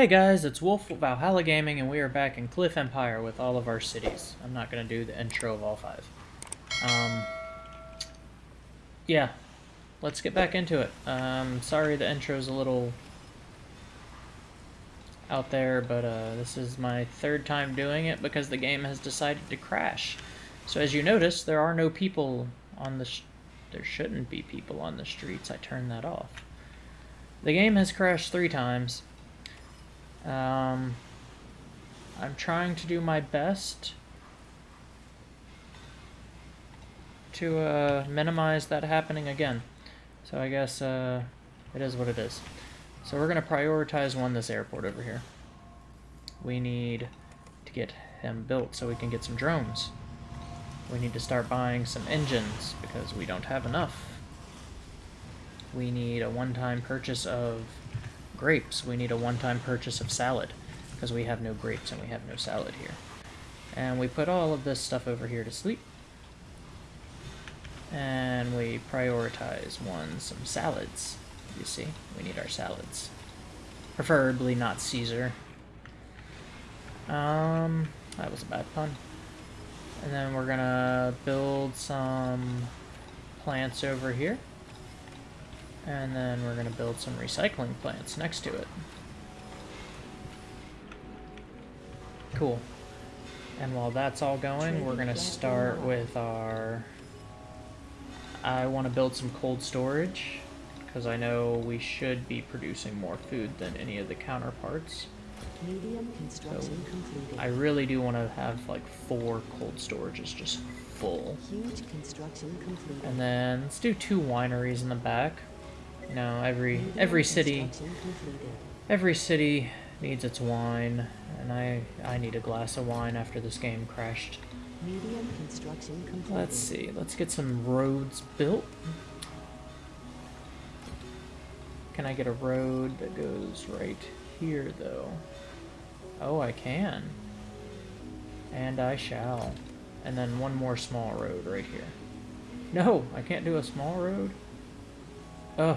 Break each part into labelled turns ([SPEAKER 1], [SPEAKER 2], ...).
[SPEAKER 1] Hey guys, it's Wolf Valhalla Gaming, and we are back in Cliff Empire with all of our cities. I'm not going to do the intro of all five. Um, yeah, let's get back into it. Um, sorry the intro's a little out there, but uh, this is my third time doing it because the game has decided to crash. So as you notice, there are no people on the... there shouldn't be people on the streets. I turned that off. The game has crashed three times. Um, I'm trying to do my best to uh, minimize that happening again. So I guess uh, it is what it is. So we're going to prioritize one this airport over here. We need to get him built so we can get some drones. We need to start buying some engines because we don't have enough. We need a one-time purchase of grapes, we need a one-time purchase of salad, because we have no grapes and we have no salad here. And we put all of this stuff over here to sleep. And we prioritize one, some salads. You see, we need our salads. Preferably not Caesar. Um, that was a bad pun. And then we're gonna build some plants over here. And then we're going to build some recycling plants next to it. Cool. And while that's all going, we're going to start with our... I want to build some cold storage, because I know we should be producing more food than any of the counterparts. Medium construction so completed. I really do want to have like four cold storages just full. Huge construction completed. And then let's do two wineries in the back. No, every every city every city needs its wine, and I I need a glass of wine after this game crashed. Medium construction completed. Let's see. Let's get some roads built. Can I get a road that goes right here, though? Oh, I can. And I shall. And then one more small road right here. No, I can't do a small road. Oh,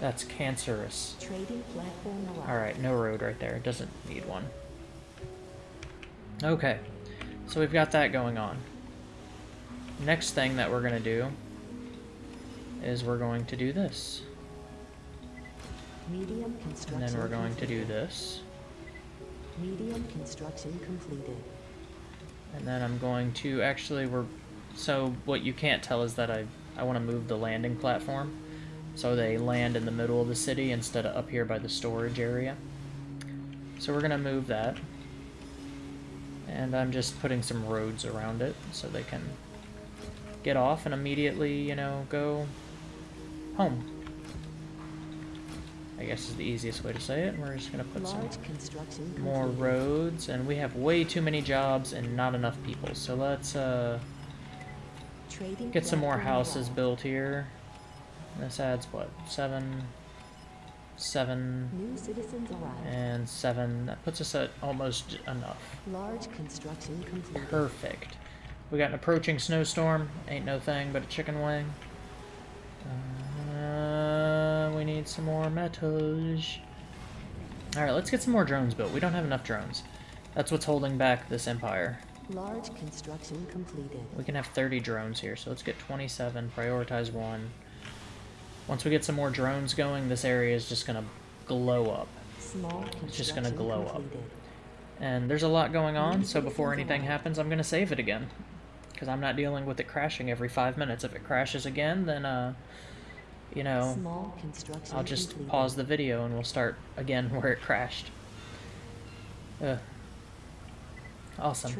[SPEAKER 1] that's cancerous. Alright, no road right there. It doesn't need one. Okay, so we've got that going on. Next thing that we're going to do is we're going to do this. Medium construction and then we're going completed. to do this. Medium construction completed. And then I'm going to actually we're so what you can't tell is that I I want to move the landing platform. So they land in the middle of the city instead of up here by the storage area. So we're going to move that. And I'm just putting some roads around it so they can get off and immediately, you know, go home. I guess is the easiest way to say it. We're just going to put Large some more roads. And we have way too many jobs and not enough people. So let's uh, get some more houses built here. This adds what? Seven, seven, and seven. That puts us at almost enough. Large construction complete. Perfect. We got an approaching snowstorm. Ain't no thing but a chicken wing. Uh, need some more metals. Alright, let's get some more drones built. We don't have enough drones. That's what's holding back this empire. Large construction completed. We can have 30 drones here, so let's get 27, prioritize one. Once we get some more drones going, this area is just going to glow up. Small It's just going to glow up. And there's a lot going on, so before anything happens, I'm going to save it again. Because I'm not dealing with it crashing every five minutes. If it crashes again, then, uh, you know, I'll just pause the video and we'll start again where it crashed. Ugh. Awesome.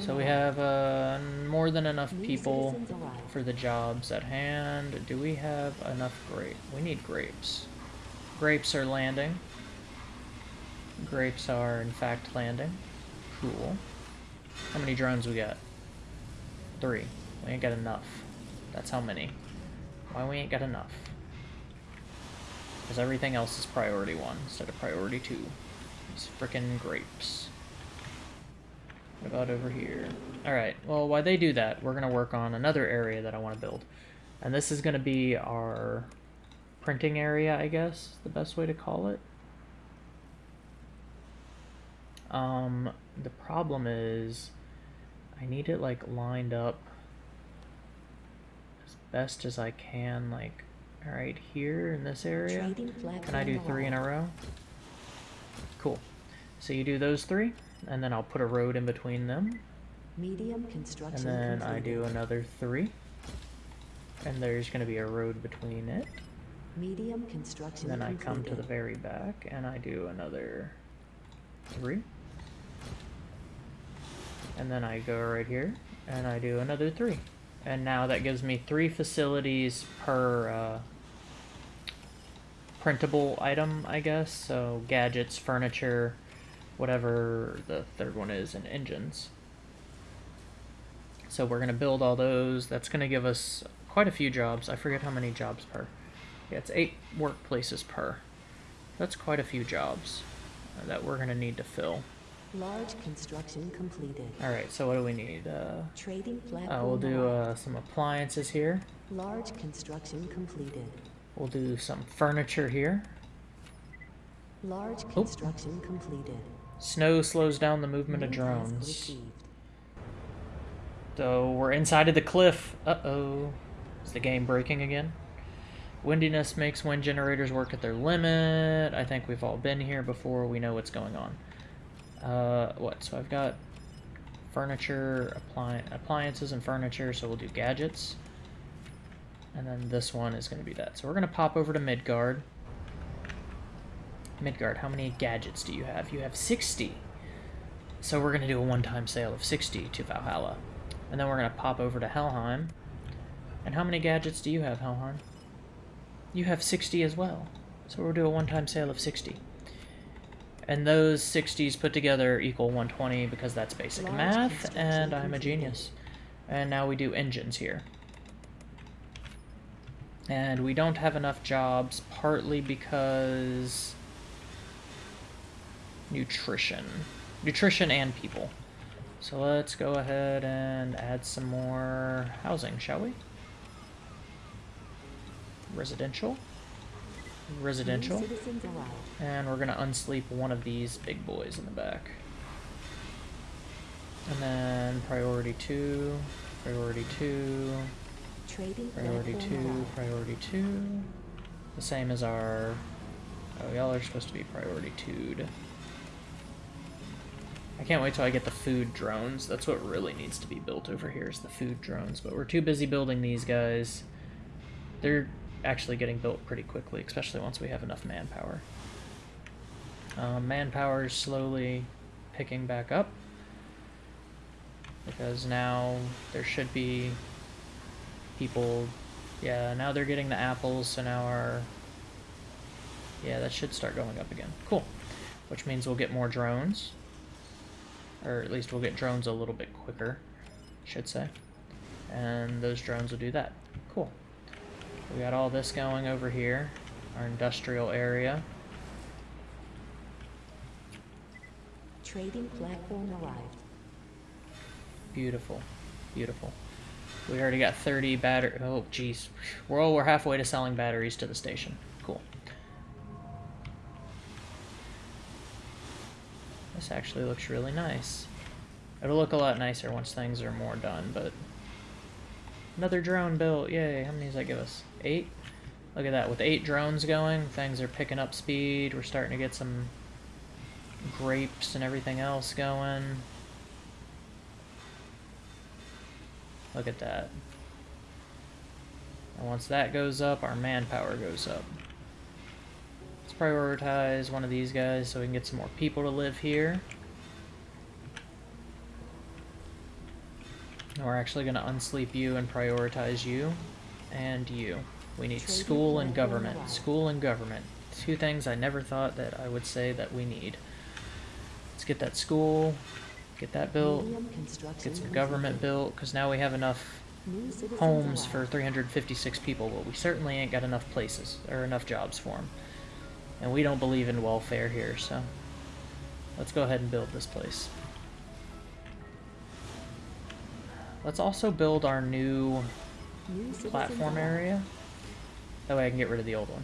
[SPEAKER 1] So we have uh, more than enough people for the jobs at hand. Do we have enough grape? We need grapes. Grapes are landing. Grapes are, in fact, landing. Cool. How many drones we got? Three. We ain't got enough. That's how many. Why we ain't got enough? Because everything else is priority one instead of priority two. These frickin' grapes. What about over here? Alright, well, while they do that, we're going to work on another area that I want to build. And this is going to be our printing area, I guess, the best way to call it. Um, the problem is I need it like lined up best as I can, like right here in this area. Can I do three in a row? Cool. So you do those three, and then I'll put a road in between them. Medium construction. And then. I do another three. And there's going to be a road between it. Medium construction. And then. I come to the very back and I do another three. And then I go right here and I do another three. And now that gives me three facilities per uh, printable item, I guess. So gadgets, furniture, whatever the third one is, and engines. So we're going to build all those. That's going to give us quite a few jobs. I forget how many jobs per. Yeah, it's eight workplaces per. That's quite a few jobs that we're going to need to fill. Large construction completed. All right, so what do we need? Uh, Trading platform. Uh, we'll do uh, some appliances here. Large construction completed. We'll do some furniture here. Large construction oh. completed. Snow slows down the movement of drones. So we're inside of the cliff. Uh-oh. Is the game breaking again? Windiness makes wind generators work at their limit. I think we've all been here before. We know what's going on. Uh, what? So I've got furniture, appli appliances, and furniture. So we'll do gadgets. And then this one is going to be that. So we're going to pop over to Midgard. Midgard, how many gadgets do you have? You have 60. So we're going to do a one-time sale of 60 to Valhalla. And then we're going to pop over to Helheim. And how many gadgets do you have, Helheim? You have 60 as well. So we'll do a one-time sale of 60. And those 60s put together equal 120 because that's basic Large math, and I'm a genius. And now we do engines here. And we don't have enough jobs, partly because... Nutrition. Nutrition and people. So let's go ahead and add some more housing, shall we? Residential. Residential. And we're going to unsleep one of these big boys in the back. And then priority 2, priority 2, priority 2, priority 2. The same as our... Oh, y'all are supposed to be priority 2'd. I can't wait till I get the food drones. That's what really needs to be built over here is the food drones. But we're too busy building these guys. They're actually getting built pretty quickly, especially once we have enough manpower. Um, manpower is slowly picking back up. Because now there should be people... Yeah, now they're getting the apples, so now our... Yeah, that should start going up again. Cool. Which means we'll get more drones. Or at least we'll get drones a little bit quicker, should say. And those drones will do that. Cool. We got all this going over here, our industrial area. Trading platform arrived. Beautiful, beautiful. We already got 30 battery. Oh, jeez. We're, we're halfway to selling batteries to the station. Cool. This actually looks really nice. It'll look a lot nicer once things are more done, but... Another drone built, yay. How many does that give us? Eight? Look at that, with eight drones going, things are picking up speed. We're starting to get some grapes and everything else going. Look at that. And once that goes up, our manpower goes up Let's prioritize one of these guys so we can get some more people to live here. And We're actually going to unsleep you and prioritize you and you. We need school and government. School and government. Two things I never thought that I would say that we need. Let's get that school, get that built, get some government built, because now we have enough homes for 356 people, but we certainly ain't got enough places, or enough jobs for them. And we don't believe in welfare here, so let's go ahead and build this place. Let's also build our new, new platform area. That way I can get rid of the old one.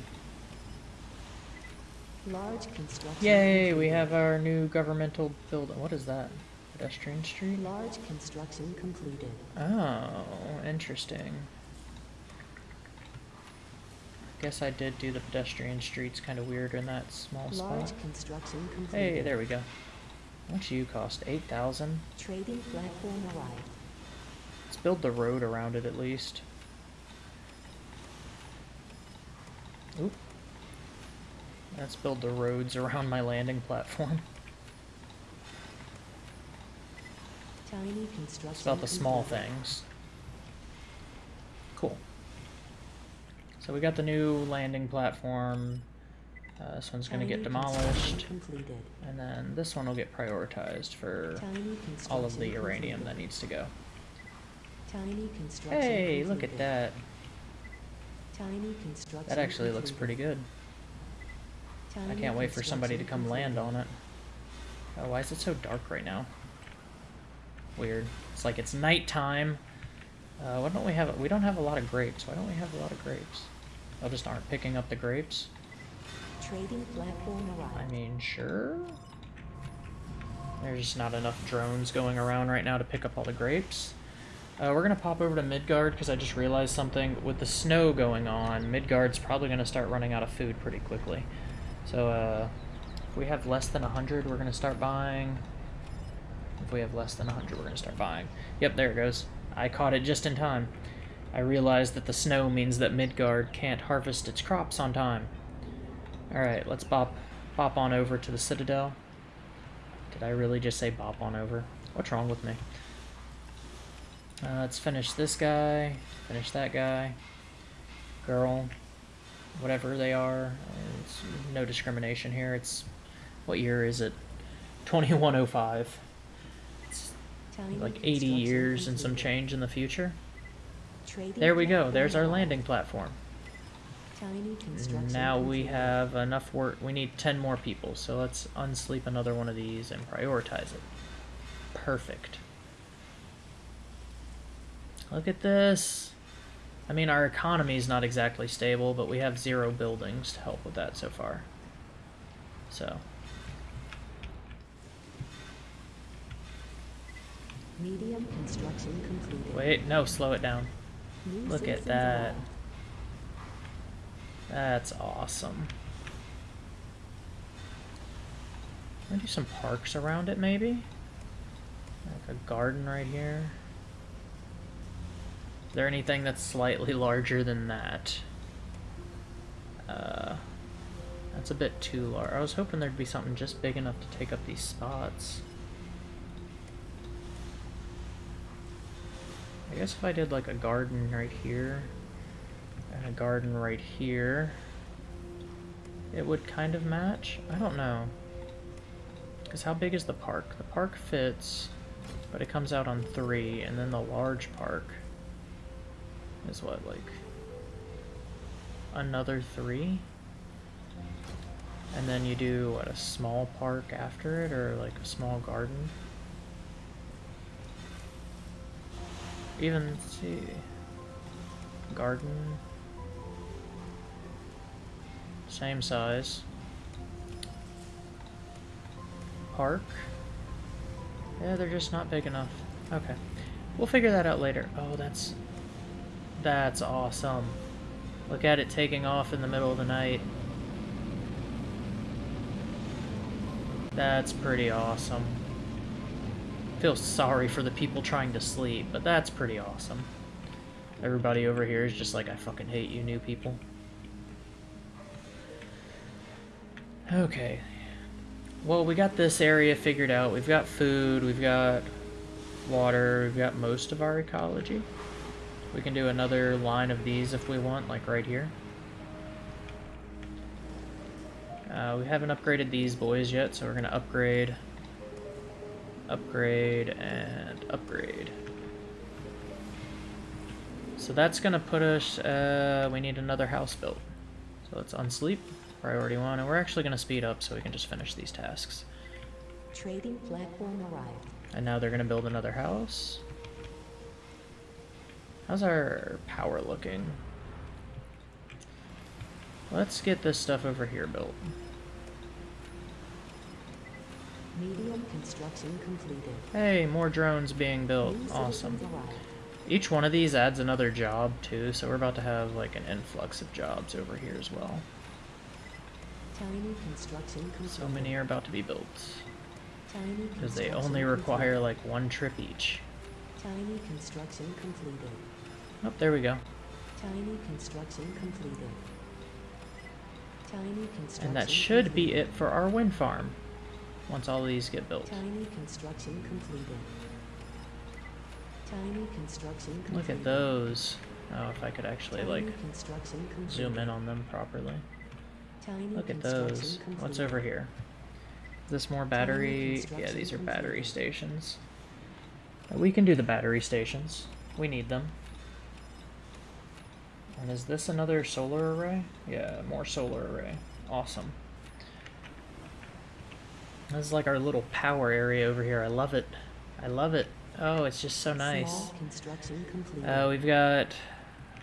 [SPEAKER 1] Large construction. Yay, we have our new governmental building. What is that? Pedestrian street?
[SPEAKER 2] Large construction completed.
[SPEAKER 1] Oh, interesting. Guess I did do the pedestrian streets kind of weird in that small Large spot.
[SPEAKER 2] construction completed.
[SPEAKER 1] Hey, there we go. How much you cost? 8,000?
[SPEAKER 2] Trading platform arrived.
[SPEAKER 1] Let's build the road around it at least. Oop. Let's build the roads around my landing platform.
[SPEAKER 2] Tiny construction
[SPEAKER 1] it's about the small things. Cool. So we got the new landing platform. Uh, this one's going to get demolished. And then this one will get prioritized for all of the uranium that needs to go. Hey, look at that. That actually looks pretty good. I can't wait for somebody to come land on it. Oh, why is it so dark right now? Weird. It's like it's nighttime. Uh, why don't we have... We don't have a lot of grapes. Why don't we have a lot of grapes? I just aren't picking up the grapes.
[SPEAKER 2] Trading platform arrived.
[SPEAKER 1] I mean, sure. There's just not enough drones going around right now to pick up all the grapes. Uh, we're going to pop over to Midgard because I just realized something. With the snow going on, Midgard's probably going to start running out of food pretty quickly. So uh, if we have less than 100, we're going to start buying. If we have less than 100, we're going to start buying. Yep, there it goes. I caught it just in time. I realized that the snow means that Midgard can't harvest its crops on time. Alright, let's bop, bop on over to the Citadel. Did I really just say bop on over? What's wrong with me? Uh, let's finish this guy, finish that guy, girl, whatever they are. It's no discrimination here. It's what year is it? 2105. It's like 80 years and some change in the future. There we go. There's our landing platform. Now we have enough work. We need 10 more people, so let's unsleep another one of these and prioritize it. Perfect. Look at this. I mean, our economy is not exactly stable, but we have zero buildings to help with that so far. So.
[SPEAKER 2] Medium construction completed.
[SPEAKER 1] Wait, no, slow it down. New Look at that. That's awesome. i do some parks around it, maybe? Like a garden right here. Is there anything that's slightly larger than that? Uh, that's a bit too large. I was hoping there'd be something just big enough to take up these spots. I guess if I did like a garden right here, and a garden right here, it would kind of match? I don't know. Because how big is the park? The park fits, but it comes out on three, and then the large park is what, like another three? And then you do, what, a small park after it, or like a small garden? Even, see, garden, same size. Park, yeah, they're just not big enough. Okay, we'll figure that out later. Oh, that's that's awesome. Look at it taking off in the middle of the night. That's pretty awesome. Feel sorry for the people trying to sleep, but that's pretty awesome. Everybody over here is just like, I fucking hate you new people. Okay. Well, we got this area figured out. We've got food, we've got water, we've got most of our ecology. We can do another line of these if we want, like right here. Uh, we haven't upgraded these boys yet, so we're going to upgrade, upgrade, and upgrade. So that's going to put us, uh, we need another house built. So let's unsleep, priority one, and we're actually going to speed up so we can just finish these tasks.
[SPEAKER 2] Trading platform arrived.
[SPEAKER 1] And now they're going to build another house. How's our power looking? Let's get this stuff over here built.
[SPEAKER 2] Medium construction completed.
[SPEAKER 1] Hey, more drones being built. Awesome. Each one of these adds another job, too, so we're about to have, like, an influx of jobs over here as well.
[SPEAKER 2] Tiny construction completed.
[SPEAKER 1] So many are about to be built. Because they only require, like, one trip each.
[SPEAKER 2] Tiny construction completed.
[SPEAKER 1] Oh, there we go.
[SPEAKER 2] Tiny construction completed. Tiny construction
[SPEAKER 1] And that should be it for our wind farm. Once all these get built.
[SPEAKER 2] Tiny construction completed. Tiny construction completed.
[SPEAKER 1] Look at those. Oh, if I could actually, like,
[SPEAKER 2] Tiny completed.
[SPEAKER 1] zoom in on them properly.
[SPEAKER 2] Tiny
[SPEAKER 1] Look at those. What's over here? Is this more battery? Yeah, these are battery
[SPEAKER 2] completed.
[SPEAKER 1] stations. We can do the battery stations. We need them. And is this another solar array? Yeah, more solar array. Awesome. This is like our little power area over here. I love it. I love it. Oh, it's just so nice.
[SPEAKER 2] Small.
[SPEAKER 1] Uh, we've got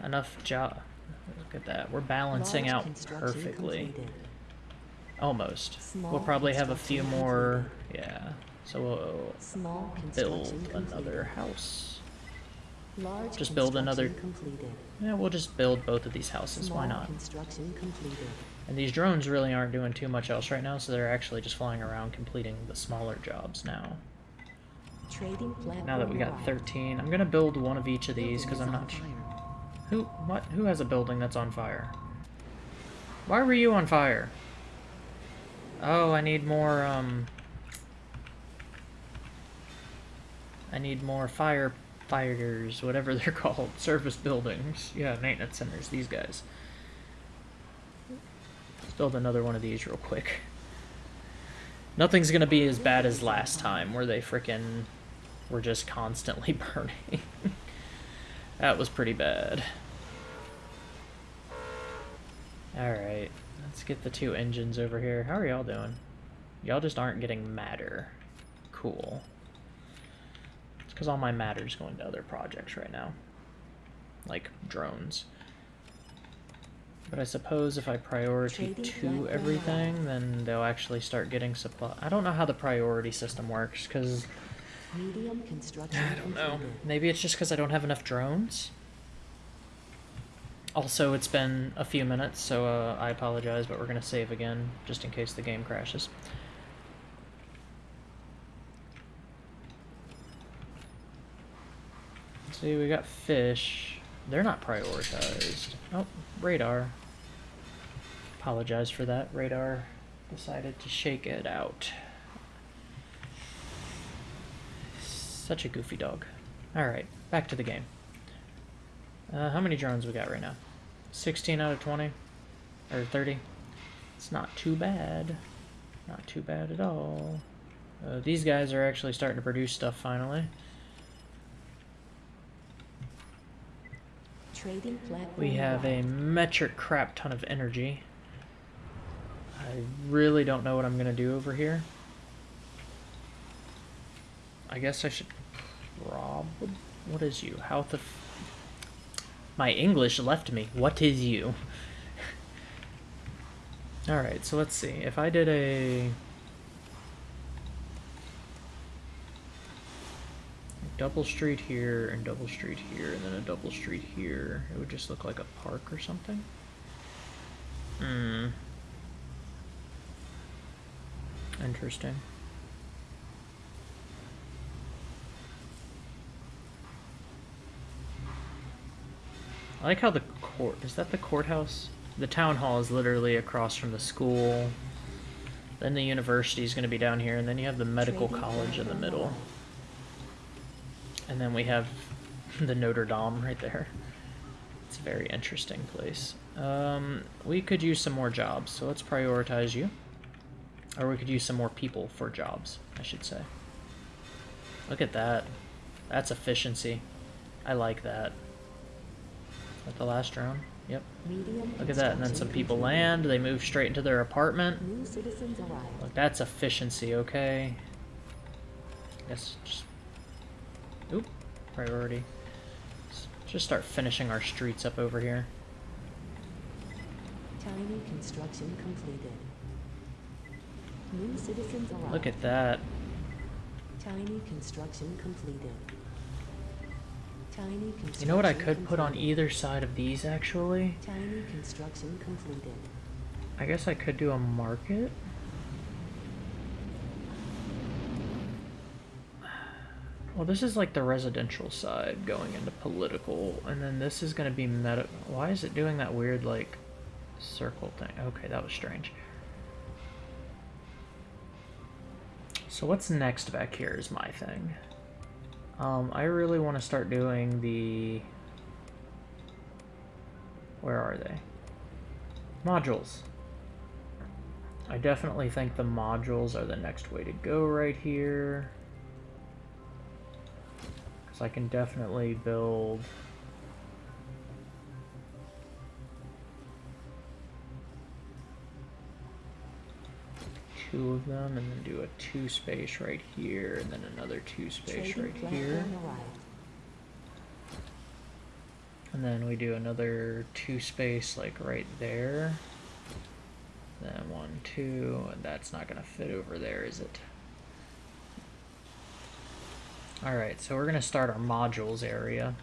[SPEAKER 1] enough job. Look at that. We're balancing
[SPEAKER 2] Large
[SPEAKER 1] out perfectly.
[SPEAKER 2] completed.
[SPEAKER 1] Almost. we'll probably have a few more. Yeah. So we'll
[SPEAKER 2] Small
[SPEAKER 1] build another house.
[SPEAKER 2] Large
[SPEAKER 1] just build another-
[SPEAKER 2] completed.
[SPEAKER 1] Yeah, we'll just build both of these houses. Why not?
[SPEAKER 2] construction completed.
[SPEAKER 1] And these drones really aren't doing too much else right now, so they're actually just flying around completing the smaller jobs now.
[SPEAKER 2] Trading
[SPEAKER 1] Now that we got 13, I'm gonna build one of each of these because I'm not. Who? What? Who has a building that's on fire? Why were you on fire? Oh, I need more. Um. I need more firefighters, whatever they're called, service buildings. Yeah, maintenance centers. These guys. Let's build another one of these real quick. Nothing's gonna be as bad as last time, where they frickin' were just constantly burning. that was pretty bad. Alright, let's get the two engines over here. How are y'all doing? Y'all just aren't getting matter. Cool. Because all my matter's going to other projects right now. Like drones. But I suppose if I priority to everything, then they'll actually start getting supply. I don't know how the priority system works, because
[SPEAKER 2] Medium construction
[SPEAKER 1] I don't know. Maybe it's just because I don't have enough drones. Also, it's been a few minutes, so uh, I apologize, but we're going to save again, just in case the game crashes. See, we got fish. They're not prioritized. Oh, radar. Apologize for that. Radar decided to shake it out. Such a goofy dog. Alright, back to the game. Uh, how many drones we got right now? 16 out of 20? Or 30? It's not too bad. Not too bad at all. Uh, these guys are actually starting to produce stuff finally.
[SPEAKER 2] Trading platform
[SPEAKER 1] We have a metric crap ton of energy. I really don't know what I'm gonna do over here. I guess I should rob. What is you? How the? F My English left me. What is you? All right, so let's see. If I did a double street here and double street here and then a double street here, it would just look like a park or something. Hmm. Interesting. I like how the court is that the courthouse? The town hall is literally across from the school. Then the university is going to be down here, and then you have the medical college in the middle. And then we have the Notre Dame right there. It's a very interesting place. Um, we could use some more jobs, so let's prioritize you. Or we could use some more people for jobs, I should say. Look at that. That's efficiency. I like that. Is that the last drone? Yep. Look at that. And then some people land, they move straight into their apartment.
[SPEAKER 2] New citizens arrived.
[SPEAKER 1] Look, that's efficiency, okay? Yes, just... Oop. Priority. S- Just start finishing our streets up over here.
[SPEAKER 2] Tiny construction completed. New citizens arrived.
[SPEAKER 1] Look at that.
[SPEAKER 2] Tiny construction completed. Tiny construction
[SPEAKER 1] You know what I could put on either side of these, actually?
[SPEAKER 2] Tiny construction completed.
[SPEAKER 1] I guess I could do a market. Well, this is like the residential side going into political, and then this is going to be meta. Why is it doing that weird, like, circle thing? Okay, that was strange. So what's next back here is my thing. Um, I really want to start doing the... Where are they? Modules. I definitely think the modules are the next way to go right here. Because I can definitely build... Two of them, and then do a two space right here, and then another two space right here. And then we do another two space like right there. Then one, two, and that's not gonna fit over there, is it? Alright, so we're gonna start our modules area.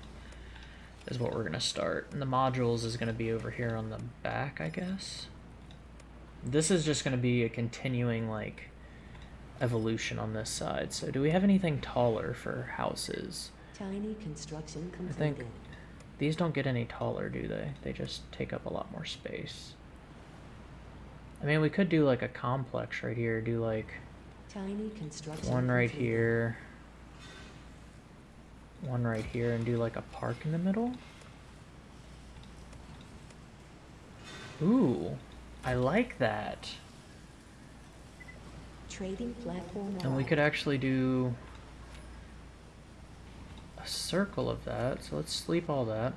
[SPEAKER 1] Is what we're gonna start. And the modules is gonna be over here on the back, I guess. This is just gonna be a continuing like evolution on this side. So do we have anything taller for houses?
[SPEAKER 2] Tiny construction completed.
[SPEAKER 1] I think these don't get any taller, do they? They just take up a lot more space. I mean, we could do like a complex right here. Do like
[SPEAKER 2] Tiny construction
[SPEAKER 1] one right
[SPEAKER 2] completed.
[SPEAKER 1] here, one right here, and do like a park in the middle. Ooh, I like that.
[SPEAKER 2] Trading platform
[SPEAKER 1] And we could actually do a circle of that. So let's sleep all that.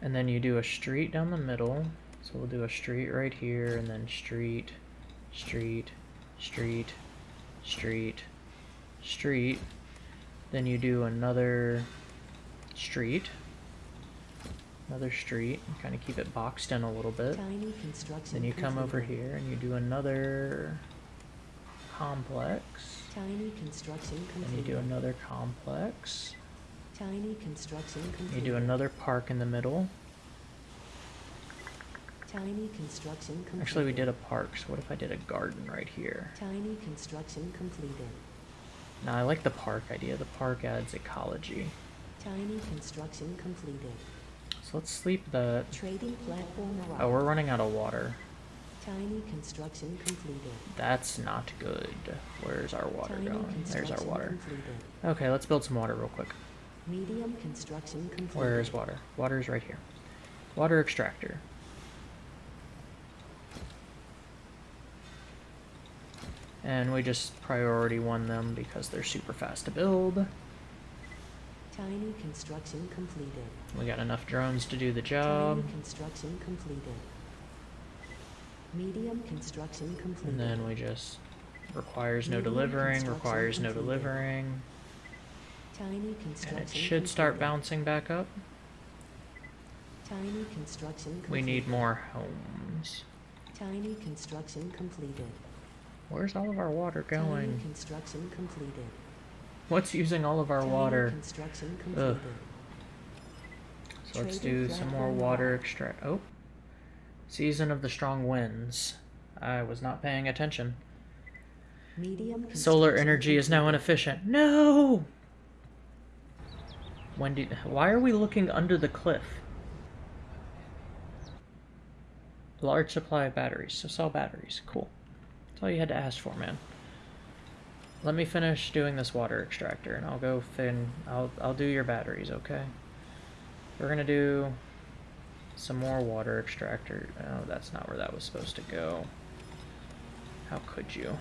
[SPEAKER 1] And then you do a street down the middle. So we'll do a street right here, and then street, street, street, street, street. Then you do another street, another street, kind of keep it boxed in a little bit.
[SPEAKER 2] Tiny construction
[SPEAKER 1] Then you come over here and you do another complex.
[SPEAKER 2] Tiny construction
[SPEAKER 1] Then you do another complex.
[SPEAKER 2] Tiny construction
[SPEAKER 1] You do another park in the middle.
[SPEAKER 2] Tiny construction completed.
[SPEAKER 1] Actually, we did a park, so what if I did a garden right here?
[SPEAKER 2] Tiny construction completed.
[SPEAKER 1] Now, I like the park idea. The park adds ecology.
[SPEAKER 2] Tiny construction completed.
[SPEAKER 1] So let's sleep the
[SPEAKER 2] Trading platform arrived.
[SPEAKER 1] Oh, we're running out of water.
[SPEAKER 2] Tiny construction completed.
[SPEAKER 1] That's not good. Where's our water
[SPEAKER 2] Tiny
[SPEAKER 1] going? There's our water.
[SPEAKER 2] completed.
[SPEAKER 1] Okay, let's build some water real quick.
[SPEAKER 2] Medium construction completed.
[SPEAKER 1] Where is water? Water is right here. Water extractor. And we just priority one them because they're super fast to build.
[SPEAKER 2] Tiny construction completed.
[SPEAKER 1] We got enough drones to do the job.
[SPEAKER 2] Tiny construction completed. Medium construction completed.
[SPEAKER 1] And then we just requires no
[SPEAKER 2] Medium
[SPEAKER 1] delivering, requires no delivering.
[SPEAKER 2] Tiny construction
[SPEAKER 1] And it should start
[SPEAKER 2] completed.
[SPEAKER 1] bouncing back up.
[SPEAKER 2] Tiny construction completed.
[SPEAKER 1] We need more homes.
[SPEAKER 2] Tiny construction completed.
[SPEAKER 1] Where's all of our water going?
[SPEAKER 2] construction completed.
[SPEAKER 1] What's using all of our water?
[SPEAKER 2] construction completed.
[SPEAKER 1] So let's do some more water extract. Oh. Season of the strong winds. I was not paying attention.
[SPEAKER 2] Medium
[SPEAKER 1] Solar energy is now inefficient. No! When do, why are we looking under the cliff? Large supply of batteries. So sell batteries. Cool. That's all you had to ask for, man. Let me finish doing this water extractor, and I'll go fin. I'll I'll do your batteries, okay? We're gonna do some more water extractor. Oh, that's not where that was supposed to go. How could you?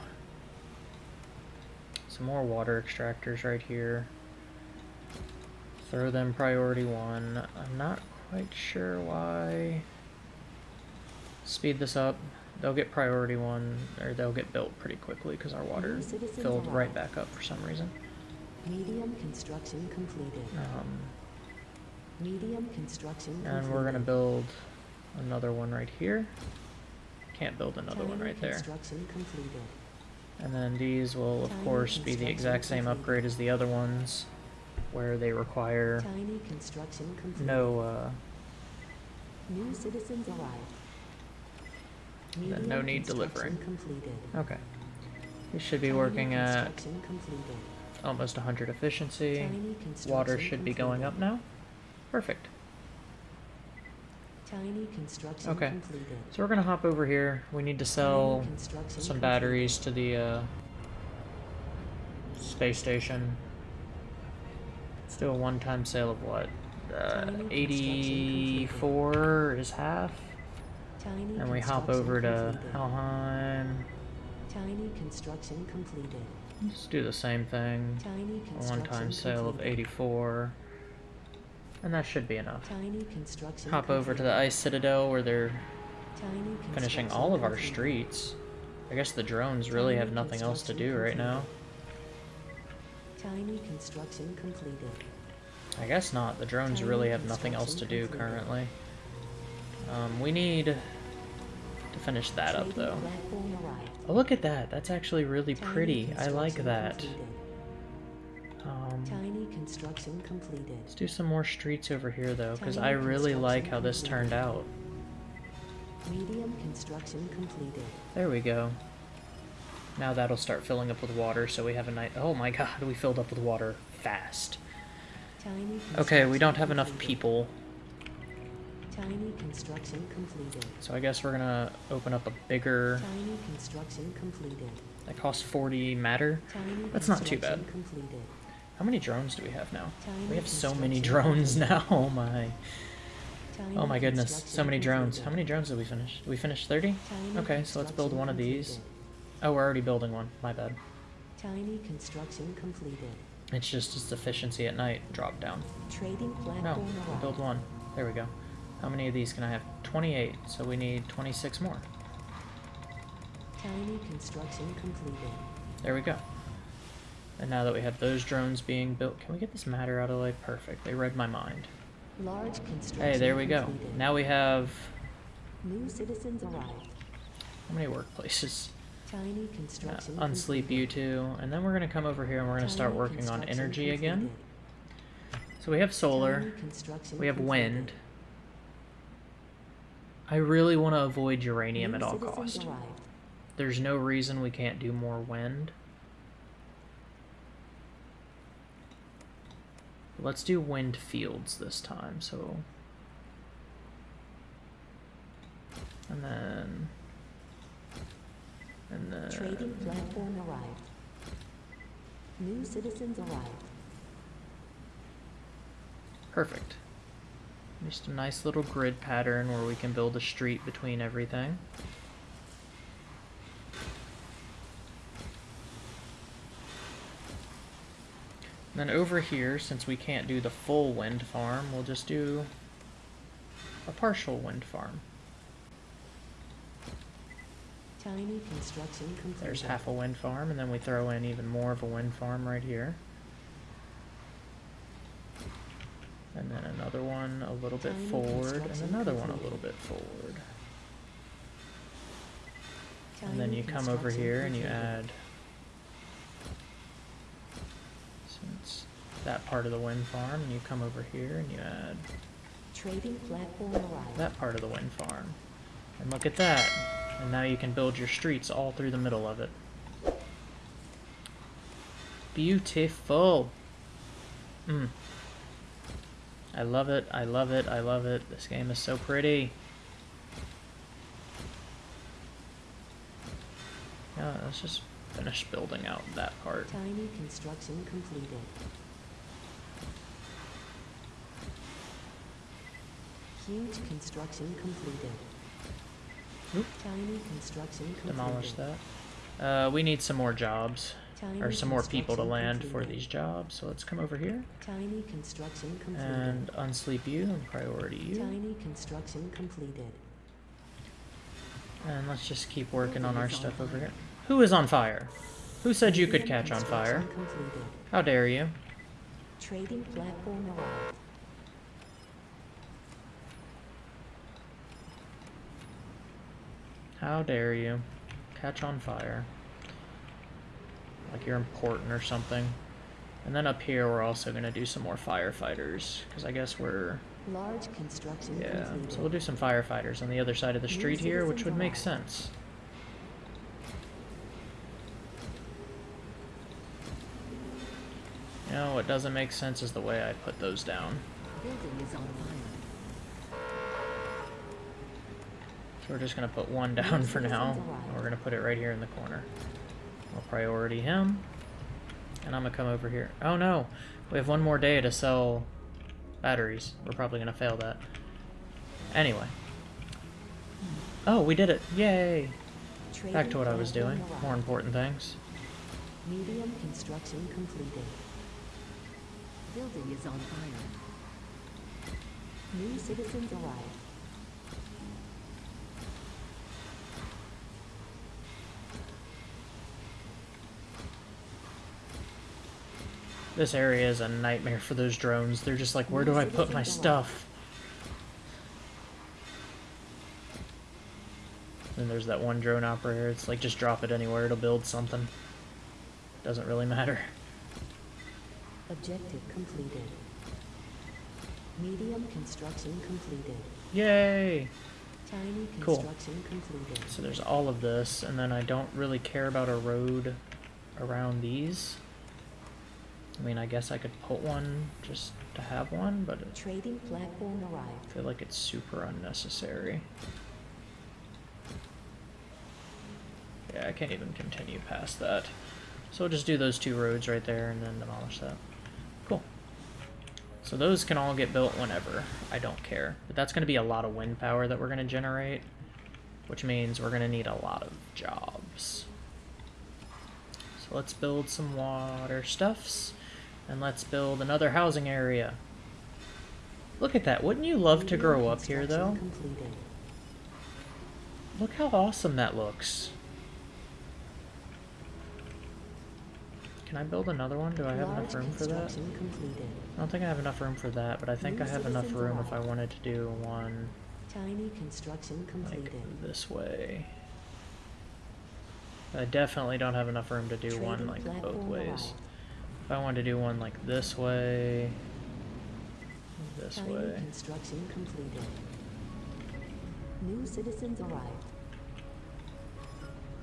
[SPEAKER 1] Some more water extractors right here. Throw them priority one. I'm not quite sure why. Speed this up. They'll get priority one, or they'll get built pretty quickly because our water filled right back up for some reason.
[SPEAKER 2] Medium construction completed.
[SPEAKER 1] Um,
[SPEAKER 2] Medium construction completed.
[SPEAKER 1] and we're gonna build another one right here. Can't build another one right there.
[SPEAKER 2] Construction completed.
[SPEAKER 1] And then these will, of course, be the exact same
[SPEAKER 2] complete.
[SPEAKER 1] upgrade as the other ones, where they require
[SPEAKER 2] Tiny construction
[SPEAKER 1] no, uh,
[SPEAKER 2] New citizens arrived.
[SPEAKER 1] Then no need delivering. okay. We should be working at almost 100 efficiency. Water should be going up now. Perfect. Okay. So we're gonna hop over here. We need to sell some batteries to the uh, space station. Let's do a one-time sale of what? Uh, 84 is half.
[SPEAKER 2] Tiny
[SPEAKER 1] And we hop over to
[SPEAKER 2] completed.
[SPEAKER 1] Helheim.
[SPEAKER 2] Tiny construction completed.
[SPEAKER 1] Just do the same thing.
[SPEAKER 2] Tiny
[SPEAKER 1] A
[SPEAKER 2] construction
[SPEAKER 1] one-time sale of 84. And that should be enough.
[SPEAKER 2] Tiny construction
[SPEAKER 1] Hop over to the. Ice Citadel where they're
[SPEAKER 2] Tiny
[SPEAKER 1] finishing all of our
[SPEAKER 2] completed.
[SPEAKER 1] streets. I guess the drones really have nothing else to do right now.
[SPEAKER 2] Tiny construction completed.
[SPEAKER 1] I guess not. The drones
[SPEAKER 2] Tiny
[SPEAKER 1] really have nothing else to do
[SPEAKER 2] construction
[SPEAKER 1] currently. Um, we need to finish that up though. Oh, look at that. That's actually really pretty. I like that. Um,
[SPEAKER 2] Tiny construction completed.
[SPEAKER 1] let's do some more streets over here though, because I really like how this turned out.
[SPEAKER 2] Medium construction completed.
[SPEAKER 1] There we go. Now that'll start filling up with water, so we have a night. Oh my god, we filled up with water fast. Okay, we don't have enough people,
[SPEAKER 2] Tiny construction completed.
[SPEAKER 1] so I guess we're gonna open up a bigger.
[SPEAKER 2] Tiny construction completed.
[SPEAKER 1] That costs 40 matter.
[SPEAKER 2] Tiny
[SPEAKER 1] That's not too bad.
[SPEAKER 2] Completed.
[SPEAKER 1] How many drones do we have now?
[SPEAKER 2] Tiny
[SPEAKER 1] We have so many drones now. Oh my.
[SPEAKER 2] Tiny
[SPEAKER 1] Oh my goodness. So many drones. How many drones did we finish? Did we finish 30? Okay, so let's build one of these. Oh, we're already building one. My bad.
[SPEAKER 2] Tiny construction completed.
[SPEAKER 1] It's just its efficiency at night dropped down.
[SPEAKER 2] Trading platform
[SPEAKER 1] No, build one. There we go. How many of these can I have? 28. So we need 26 more.
[SPEAKER 2] Tiny construction completed.
[SPEAKER 1] There we go. And now that we have those drones being built, can we get this matter out of the way? Perfect. They read my mind.
[SPEAKER 2] Large construction
[SPEAKER 1] Hey, there we go.
[SPEAKER 2] completed.
[SPEAKER 1] Now we have
[SPEAKER 2] New citizens arrived.
[SPEAKER 1] how many workplaces?
[SPEAKER 2] Tiny
[SPEAKER 1] Uh,
[SPEAKER 2] construction
[SPEAKER 1] unsleep
[SPEAKER 2] completed.
[SPEAKER 1] you two, and then we're gonna come over here and we're gonna start working on energy again. So we have solar, we have
[SPEAKER 2] completed.
[SPEAKER 1] wind. I really want to avoid uranium at all cost. There's no reason we can't do more wind. Let's do wind fields this time, so... And then... And then...
[SPEAKER 2] Trading platform arrived. New citizens arrived.
[SPEAKER 1] Perfect. Just a nice little grid pattern where we can build a street between everything. Then over here, since we can't do the full wind farm, we'll just do a partial wind farm.
[SPEAKER 2] Tiny construction completed.
[SPEAKER 1] There's half a wind farm, and then we throw in even more of a wind farm right here. And then another one a little bit forward, and another one a little bit forward. And then you come over here and you add since that part of the wind farm, and you come over here and you add
[SPEAKER 2] Trading platform arrived.
[SPEAKER 1] that part of the wind farm. And look at that. And now you can build your streets all through the middle of it. Beautiful. Mm. I love it, I love it, I love it. This game is so pretty. Yeah, let's just finish building out that part.
[SPEAKER 2] Tiny construction completed. Huge construction completed.
[SPEAKER 1] Oop.
[SPEAKER 2] Tiny construction completed.
[SPEAKER 1] Demolish that. Uh, we need some more jobs. Or some more people to land for these jobs. So let's come over here.
[SPEAKER 2] Tiny construction completed.
[SPEAKER 1] And unsleep you and priority you.
[SPEAKER 2] Tiny construction completed.
[SPEAKER 1] And let's just keep working on our stuff over here. Who is on fire? Who said you could catch on fire?
[SPEAKER 2] Completed.
[SPEAKER 1] How dare you?
[SPEAKER 2] Trading platform arrived.
[SPEAKER 1] How dare you? Catch on fire. Like you're important or something. And then up here, we're also going to do some more firefighters. Because I guess we're...
[SPEAKER 2] Large construction
[SPEAKER 1] Yeah,
[SPEAKER 2] completed.
[SPEAKER 1] so we'll do some firefighters on the other side of the street here, which would make sense. You know, what doesn't make sense is the way I put those down.
[SPEAKER 2] Building is online.
[SPEAKER 1] So we're just gonna put one down for now. and We're gonna put it right here in the corner. Priority him. And I'm gonna come over here. Oh no! We have one more day to sell batteries. We're probably gonna fail that. Anyway. Oh, we did it! Yay! Back to what I was doing. More important things.
[SPEAKER 2] Medium construction completed. Building is on fire. New citizens arrived.
[SPEAKER 1] This area is a nightmare for those drones. They're just like, where do I put my stuff? And there's that one drone operator. It's like, just drop it anywhere. It'll build something. Doesn't really matter.
[SPEAKER 2] Objective completed. Medium construction completed.
[SPEAKER 1] Yay!
[SPEAKER 2] Tiny
[SPEAKER 1] Cool.
[SPEAKER 2] completed.
[SPEAKER 1] So there's all of this, and then I don't really care about a road around these. I mean, I guess I could put one just to have one, but I
[SPEAKER 2] Trading platform arrived.
[SPEAKER 1] feel like it's super unnecessary. Yeah, I can't even continue past that. So we'll just do those two roads right there and then demolish that. Cool. So those can all get built whenever. I don't care. But that's going to be a lot of wind power that we're going to generate, which means we're going to need a lot of jobs. So let's build some water stuffs, and let's build another housing area. Look at that. Wouldn't you love to grow up here, though?
[SPEAKER 2] Completed.
[SPEAKER 1] Look how awesome that looks. Can I build another one? Do I have enough room for that?
[SPEAKER 2] completed.
[SPEAKER 1] I don't think I have enough room for that, but I think
[SPEAKER 2] New
[SPEAKER 1] I have enough room if I wanted to do one
[SPEAKER 2] Tiny construction
[SPEAKER 1] like this way. I definitely don't have enough room to do one like both ways.
[SPEAKER 2] arrived.
[SPEAKER 1] If I wanted to do one like this way, this way.
[SPEAKER 2] construction completed. New citizens arrived.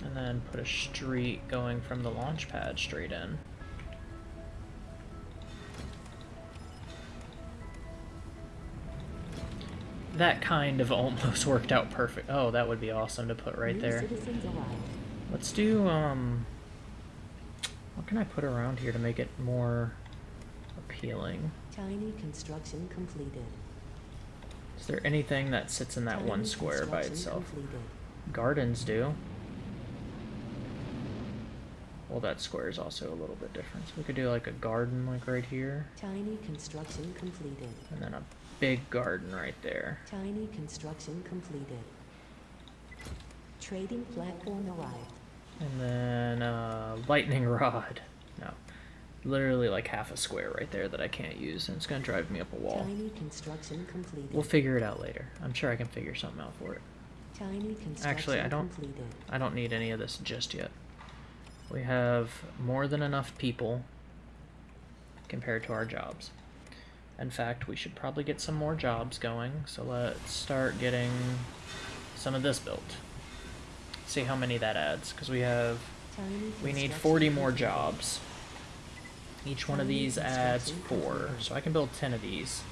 [SPEAKER 1] And then put a street going from the launch pad straight in. That kind of almost worked out perfect. Oh, that would be awesome to put right
[SPEAKER 2] New
[SPEAKER 1] there. Let's do, um... What can I put around here to make it more appealing?
[SPEAKER 2] Tiny construction completed.
[SPEAKER 1] Is there anything that sits in that one square by itself?
[SPEAKER 2] Completed.
[SPEAKER 1] Gardens do. Well, that square is also a little bit different. So we could do like a garden like right here,
[SPEAKER 2] Tiny construction completed.
[SPEAKER 1] and then a big garden right there.
[SPEAKER 2] Tiny construction completed. Trading platform arrived.
[SPEAKER 1] And then uh, lightning rod. No. Literally like half a square right there that I can't use, and it's gonna drive me up a wall.
[SPEAKER 2] Tiny construction completed.
[SPEAKER 1] We'll figure it out later. I'm sure I can figure something out for it.
[SPEAKER 2] Tiny construction
[SPEAKER 1] Actually, I don't-
[SPEAKER 2] completed.
[SPEAKER 1] I don't need any of this just yet. We have more than enough people compared to our jobs. In fact, we should probably get some more jobs going, so let's start getting some of this built. See how many that adds, because we have we need 40 more jobs. Each one of these adds four, so I can build 10 of these.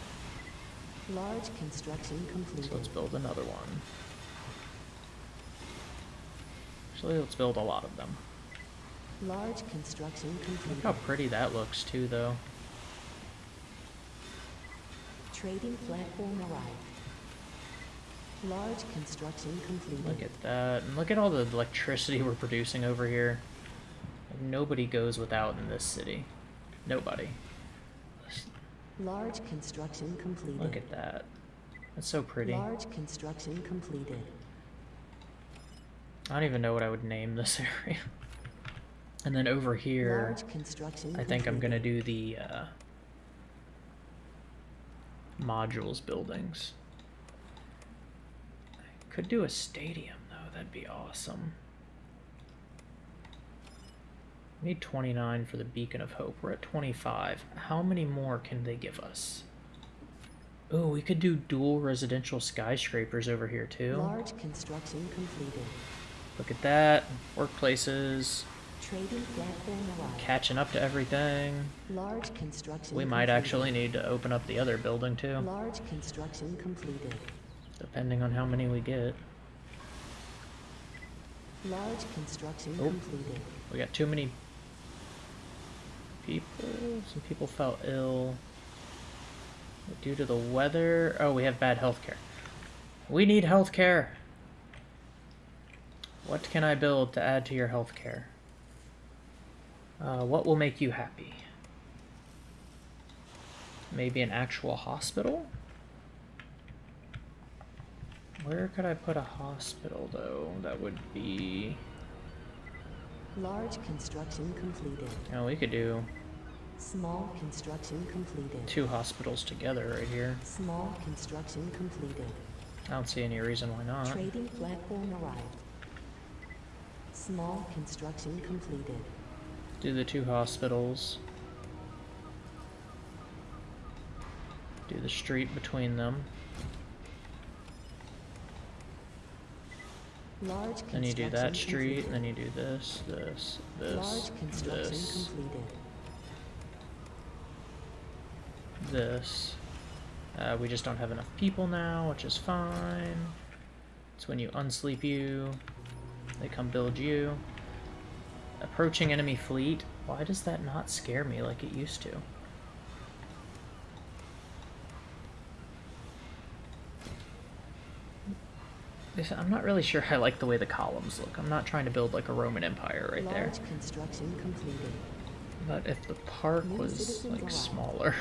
[SPEAKER 2] Large construction completed.
[SPEAKER 1] So let's build another one. Actually, let's build a lot of them.
[SPEAKER 2] Large construction
[SPEAKER 1] Look how pretty that looks too, though.
[SPEAKER 2] Trading platform arrived. Large construction completed.
[SPEAKER 1] Look at that. And look at all the electricity we're producing over here. Like, nobody goes without in this city. Nobody.
[SPEAKER 2] Large construction completed.
[SPEAKER 1] Look at that. That's so pretty.
[SPEAKER 2] Large construction completed.
[SPEAKER 1] I don't even know what I would name this area. And then over here, I think I'm gonna do the uh, modules buildings. Could do a stadium though, that'd be awesome. Need 29 for the Beacon of Hope. We're at 25. How many more can they give us? Oh, we could do dual residential skyscrapers over here too.
[SPEAKER 2] Large construction completed.
[SPEAKER 1] Look at that. Workplaces.
[SPEAKER 2] Trading platform arrived.
[SPEAKER 1] Catching up to everything.
[SPEAKER 2] Large construction
[SPEAKER 1] We might
[SPEAKER 2] completed.
[SPEAKER 1] actually need to open up the other building too,
[SPEAKER 2] Large construction completed.
[SPEAKER 1] Depending on how many we get.
[SPEAKER 2] Large construction
[SPEAKER 1] Oh.
[SPEAKER 2] completed.
[SPEAKER 1] We got too many people. Some people fell ill due to the weather. Oh, we have bad health care. We need health care. What can I build to add to your health care? Uh, what will make you happy? Maybe an actual hospital? Where could I put a hospital, though? That would be...
[SPEAKER 2] Large construction completed.
[SPEAKER 1] Oh, we could do
[SPEAKER 2] Small construction completed.
[SPEAKER 1] two hospitals together right here.
[SPEAKER 2] Small construction completed.
[SPEAKER 1] I don't see any reason why not.
[SPEAKER 2] Trading platform arrived. Small construction completed.
[SPEAKER 1] Do the two hospitals. Do the street between them.
[SPEAKER 2] Large construction
[SPEAKER 1] Then you do that street,
[SPEAKER 2] completed.
[SPEAKER 1] then you do this, this, this, this, this. Uh, we just don't have enough people now, which is fine. It's when you unsleep you, they come build you. Approaching enemy fleet. Why does that not scare me like it used to? I'm not really sure I like the way the columns look. I'm not trying to build like a Roman Empire right there.
[SPEAKER 2] Construction completed.
[SPEAKER 1] But if the park
[SPEAKER 2] New
[SPEAKER 1] was like smaller.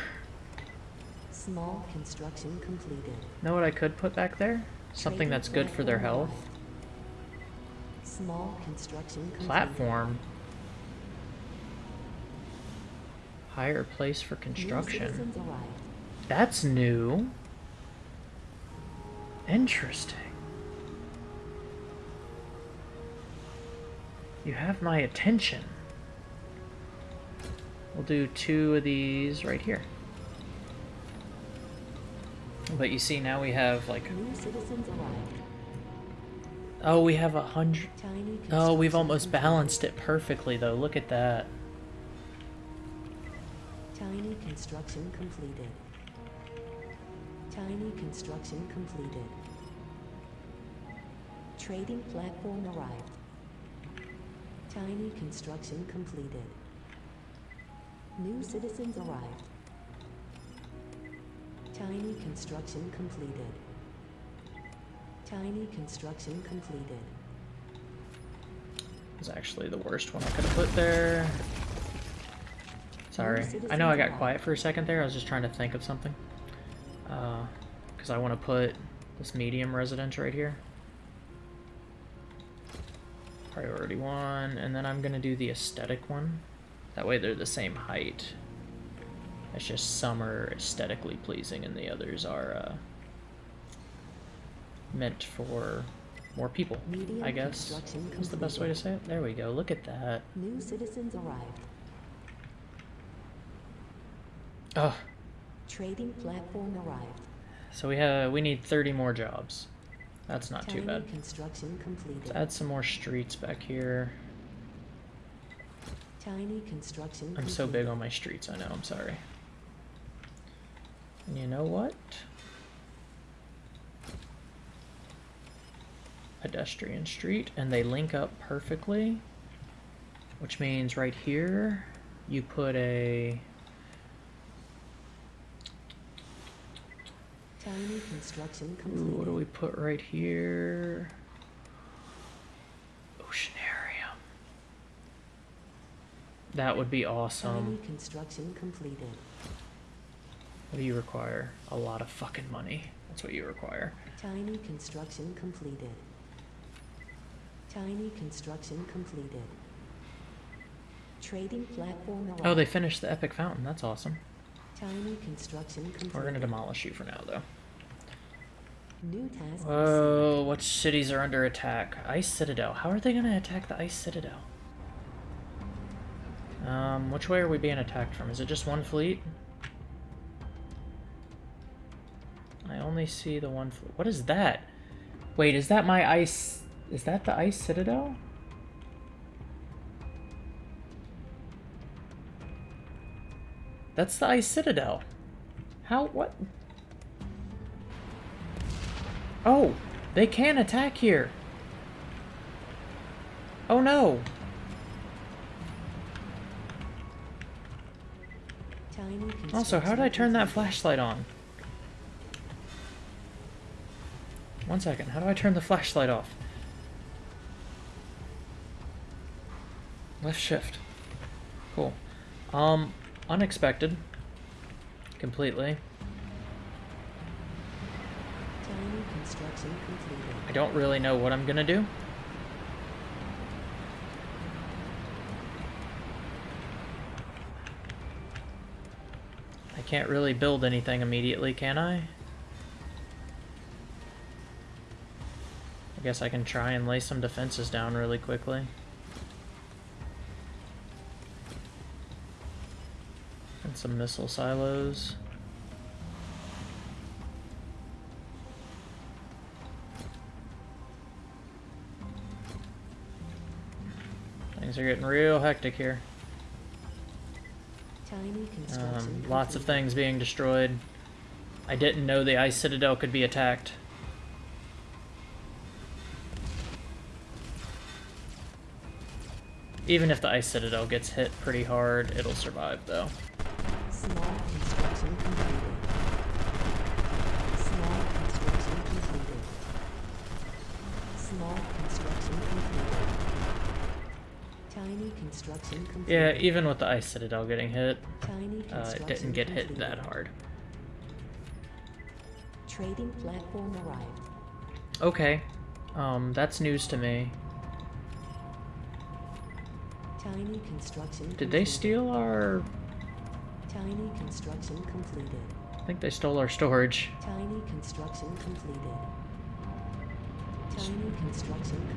[SPEAKER 2] Small construction completed.
[SPEAKER 1] Know what I could put back there? Something that's good for their health.
[SPEAKER 2] Small construction completed.
[SPEAKER 1] Platform. Higher place for construction. That's new. Interesting. You have my attention. We'll do two of these right here. But you see, now we have like, oh, we have a hundred. Oh, we've almost balanced it perfectly, though. Look at that.
[SPEAKER 2] Tiny construction completed. Tiny construction completed. Trading platform arrived. Tiny construction completed. New citizens arrived. Tiny construction completed. Tiny construction completed.
[SPEAKER 1] It's actually the worst one I could have put there. Sorry. I know I got quiet for a second there. I was just trying to think of something. Uh, because I want to put this medium residence right here. Priority one. And then I'm going to do the aesthetic one. That way they're the same height. It's just some are aesthetically pleasing and the others are uh, meant for more people,
[SPEAKER 2] Medium
[SPEAKER 1] I guess. Is the best way to say it? There we go. Look at that.
[SPEAKER 2] New citizens arrived.
[SPEAKER 1] Oh,
[SPEAKER 2] Trading platform arrived.
[SPEAKER 1] so we have we need 30 more jobs. That's not too bad.
[SPEAKER 2] construction completed.
[SPEAKER 1] Let's add some more streets back here.
[SPEAKER 2] Tiny construction
[SPEAKER 1] I'm so big on my streets, I know, I'm sorry. And you know what? Pedestrian street, and they link up perfectly. Which means right here, you put a
[SPEAKER 2] Tiny construction
[SPEAKER 1] Ooh, what do we put right here? Oceanarium. That would be awesome.
[SPEAKER 2] construction completed.
[SPEAKER 1] What do you require? A lot of fucking money. That's what you require.
[SPEAKER 2] Tiny construction completed. Tiny construction completed. Trading platform.
[SPEAKER 1] Oh, they finished the epic fountain. That's awesome.
[SPEAKER 2] Tiny construction completed.
[SPEAKER 1] We're gonna demolish you for now, though.
[SPEAKER 2] New task.
[SPEAKER 1] Whoa, what cities are under attack? Ice Citadel. How are they gonna attack the Ice Citadel? Um, which way are we being attacked from? Is it just one fleet? I only see the one fleet. What is that? Wait, is that my ice... Is that the Ice Citadel? That's the Ice Citadel. How? What? Oh, they can attack here. Oh no. Also, how did I turn that flashlight on? One second, how do I turn the flashlight off? Left shift. Cool. Um, unexpected. Completely.
[SPEAKER 2] Tiny construction completed.
[SPEAKER 1] I don't really know what I'm gonna do. I can't really build anything immediately, can I? I guess I can try and lay some defenses down really quickly. And some missile silos. Things are getting real hectic here. Um, lots of things being destroyed. I didn't know the Ice Citadel could be attacked. Even if the Ice Citadel gets hit pretty hard, it'll survive though.
[SPEAKER 2] Small construction completed. Small construction completed. Small construction completed. Tiny construction.
[SPEAKER 1] Yeah, even with the Ice Citadel getting hit, uh, it didn't get hit that hard.
[SPEAKER 2] Trading platform arrived.
[SPEAKER 1] Okay, um, that's news to me.
[SPEAKER 2] Tiny construction
[SPEAKER 1] Did they steal our...
[SPEAKER 2] Tiny construction completed.
[SPEAKER 1] I think they stole our storage.
[SPEAKER 2] Tiny construction completed.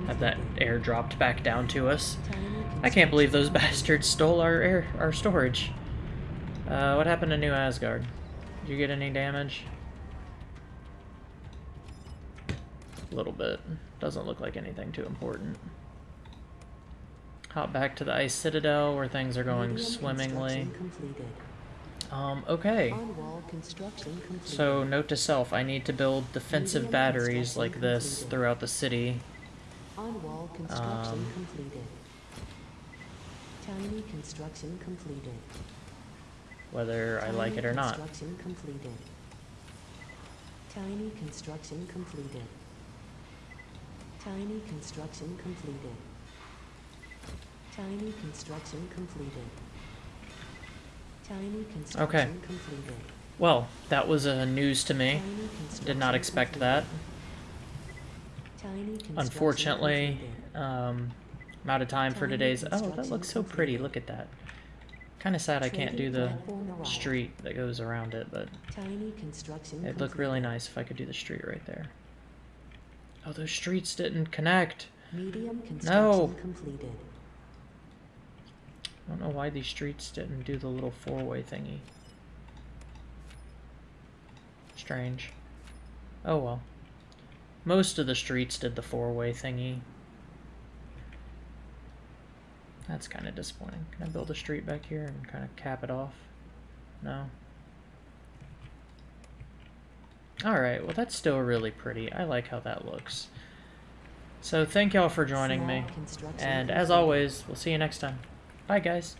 [SPEAKER 1] Have that air dropped back down to us. I can't believe those bastards stole our air, our storage. Uh, what happened to New Asgard? Did you get any damage? A little bit. Doesn't look like anything too important. Hop back to the Ice Citadel where things are going swimmingly.
[SPEAKER 2] completed.
[SPEAKER 1] Um, okay.
[SPEAKER 2] On-wall construction completed.
[SPEAKER 1] So, note to self, I need to build defensive batteries like this
[SPEAKER 2] completed.
[SPEAKER 1] throughout the city.
[SPEAKER 2] Construction
[SPEAKER 1] um,
[SPEAKER 2] completed. Tiny construction completed.
[SPEAKER 1] whether I like it or not.
[SPEAKER 2] Construction completed. Tiny construction completed. Tiny construction completed. Tiny construction completed. Tiny construction completed.
[SPEAKER 1] Well, that was uh, news to me. Did not expect that.
[SPEAKER 2] Tiny
[SPEAKER 1] Unfortunately, um, I'm out of time for today's. Oh, that looks so pretty. Look at that. Kind of sad I can't do the street that goes around it, but it'd look really nice if I could do the street right there. Oh, those streets didn't connect.
[SPEAKER 2] Medium construction
[SPEAKER 1] No.
[SPEAKER 2] completed.
[SPEAKER 1] I don't know why these streets didn't do the little four-way thingy. Strange. Oh well. Most of the streets did the four-way thingy. That's kind of disappointing. Can I build a street back here and kind of cap it off? No? Alright, well that's still really pretty. I like how that looks. So thank y'all for joining me. And as always, we'll see you next time. Bye, guys.